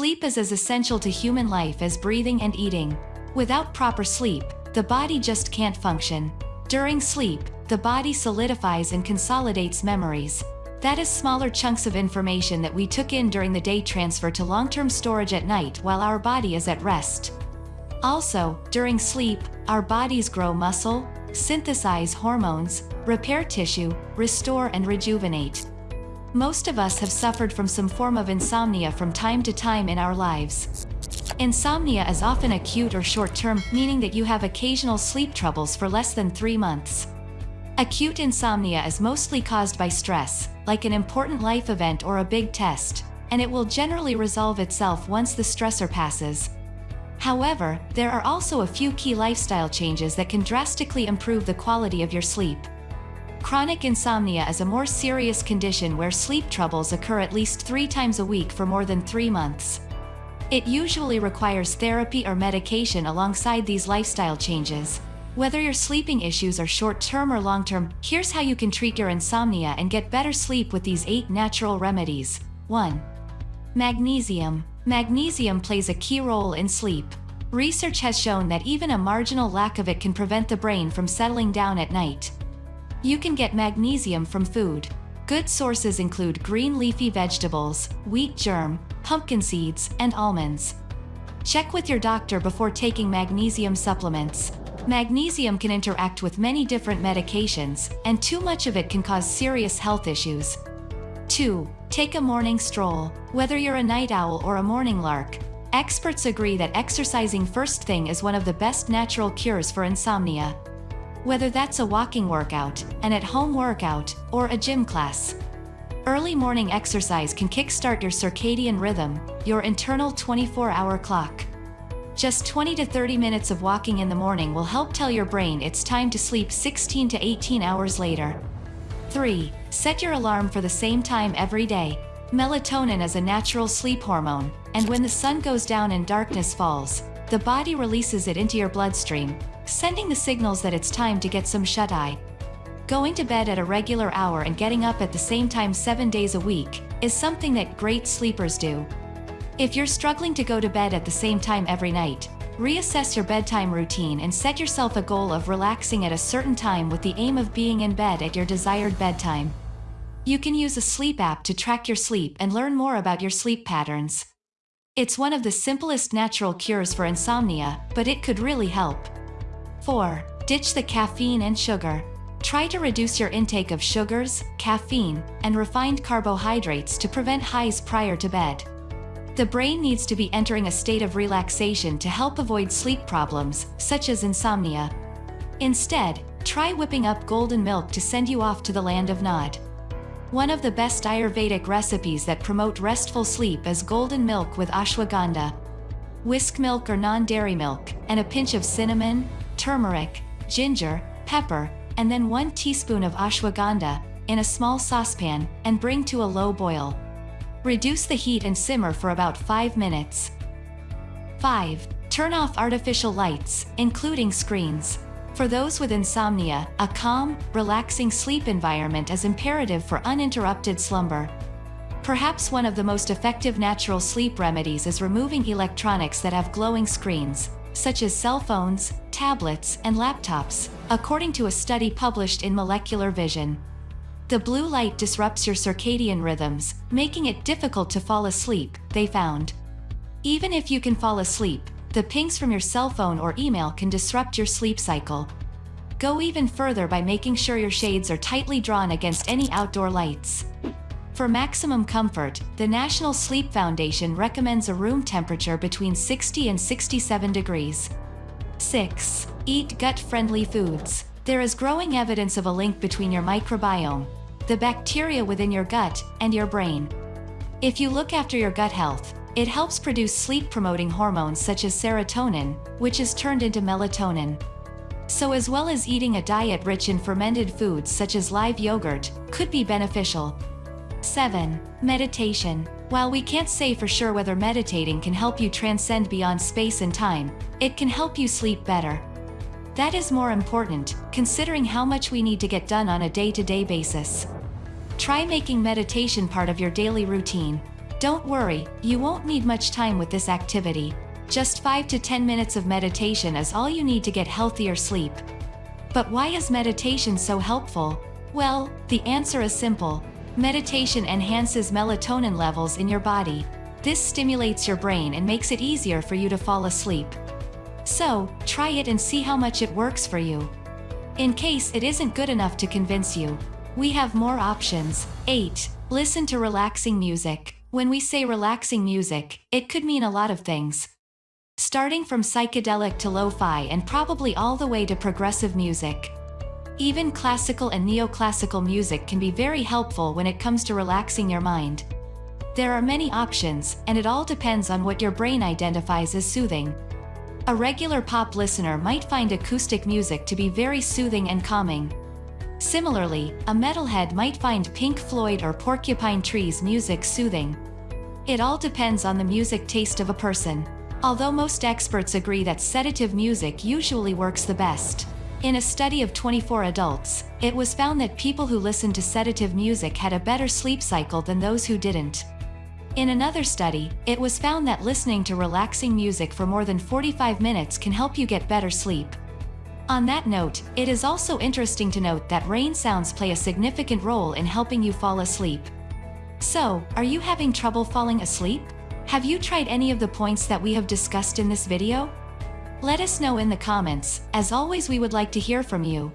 Sleep is as essential to human life as breathing and eating. Without proper sleep, the body just can't function. During sleep, the body solidifies and consolidates memories. That is smaller chunks of information that we took in during the day transfer to long-term storage at night while our body is at rest. Also, during sleep, our bodies grow muscle, synthesize hormones, repair tissue, restore and rejuvenate. Most of us have suffered from some form of insomnia from time to time in our lives. Insomnia is often acute or short-term, meaning that you have occasional sleep troubles for less than three months. Acute insomnia is mostly caused by stress, like an important life event or a big test, and it will generally resolve itself once the stressor passes. However, there are also a few key lifestyle changes that can drastically improve the quality of your sleep. Chronic insomnia is a more serious condition where sleep troubles occur at least three times a week for more than three months. It usually requires therapy or medication alongside these lifestyle changes. Whether your sleeping issues are short-term or long-term, here's how you can treat your insomnia and get better sleep with these 8 natural remedies. 1. Magnesium. Magnesium plays a key role in sleep. Research has shown that even a marginal lack of it can prevent the brain from settling down at night. You can get magnesium from food. Good sources include green leafy vegetables, wheat germ, pumpkin seeds, and almonds. Check with your doctor before taking magnesium supplements. Magnesium can interact with many different medications, and too much of it can cause serious health issues. 2. Take a morning stroll. Whether you're a night owl or a morning lark, experts agree that exercising first thing is one of the best natural cures for insomnia. Whether that's a walking workout, an at-home workout, or a gym class. Early morning exercise can kickstart your circadian rhythm, your internal 24-hour clock. Just 20 to 30 minutes of walking in the morning will help tell your brain it's time to sleep 16 to 18 hours later. 3. Set your alarm for the same time every day. Melatonin is a natural sleep hormone, and when the sun goes down and darkness falls, the body releases it into your bloodstream, sending the signals that it's time to get some shut-eye. Going to bed at a regular hour and getting up at the same time seven days a week is something that great sleepers do. If you're struggling to go to bed at the same time every night, reassess your bedtime routine and set yourself a goal of relaxing at a certain time with the aim of being in bed at your desired bedtime. You can use a sleep app to track your sleep and learn more about your sleep patterns. It's one of the simplest natural cures for insomnia, but it could really help. 4. Ditch the caffeine and sugar. Try to reduce your intake of sugars, caffeine, and refined carbohydrates to prevent highs prior to bed. The brain needs to be entering a state of relaxation to help avoid sleep problems, such as insomnia. Instead, try whipping up golden milk to send you off to the land of Nod. One of the best Ayurvedic recipes that promote restful sleep is golden milk with ashwagandha. Whisk milk or non-dairy milk, and a pinch of cinnamon, turmeric, ginger, pepper, and then 1 teaspoon of ashwagandha, in a small saucepan, and bring to a low boil. Reduce the heat and simmer for about 5 minutes. 5. Turn off artificial lights, including screens. For those with insomnia, a calm, relaxing sleep environment is imperative for uninterrupted slumber. Perhaps one of the most effective natural sleep remedies is removing electronics that have glowing screens, such as cell phones, tablets, and laptops, according to a study published in Molecular Vision. The blue light disrupts your circadian rhythms, making it difficult to fall asleep, they found. Even if you can fall asleep, the pings from your cell phone or email can disrupt your sleep cycle. Go even further by making sure your shades are tightly drawn against any outdoor lights. For maximum comfort, the National Sleep Foundation recommends a room temperature between 60 and 67 degrees. 6. Eat gut-friendly foods. There is growing evidence of a link between your microbiome, the bacteria within your gut, and your brain. If you look after your gut health, it helps produce sleep-promoting hormones such as serotonin, which is turned into melatonin. So as well as eating a diet rich in fermented foods such as live yogurt, could be beneficial. 7. Meditation. While we can't say for sure whether meditating can help you transcend beyond space and time, it can help you sleep better. That is more important, considering how much we need to get done on a day-to-day -day basis. Try making meditation part of your daily routine. Don't worry, you won't need much time with this activity. Just 5 to 10 minutes of meditation is all you need to get healthier sleep. But why is meditation so helpful? Well, the answer is simple. Meditation enhances melatonin levels in your body. This stimulates your brain and makes it easier for you to fall asleep. So, try it and see how much it works for you. In case it isn't good enough to convince you, we have more options. 8. Listen to relaxing music. When we say relaxing music, it could mean a lot of things. Starting from psychedelic to lo-fi and probably all the way to progressive music. Even classical and neoclassical music can be very helpful when it comes to relaxing your mind. There are many options, and it all depends on what your brain identifies as soothing. A regular pop listener might find acoustic music to be very soothing and calming. Similarly, a metalhead might find Pink Floyd or Porcupine Tree's music soothing. It all depends on the music taste of a person. Although most experts agree that sedative music usually works the best. In a study of 24 adults, it was found that people who listened to sedative music had a better sleep cycle than those who didn't. In another study, it was found that listening to relaxing music for more than 45 minutes can help you get better sleep. On that note, it is also interesting to note that rain sounds play a significant role in helping you fall asleep. So, are you having trouble falling asleep? Have you tried any of the points that we have discussed in this video? Let us know in the comments, as always we would like to hear from you.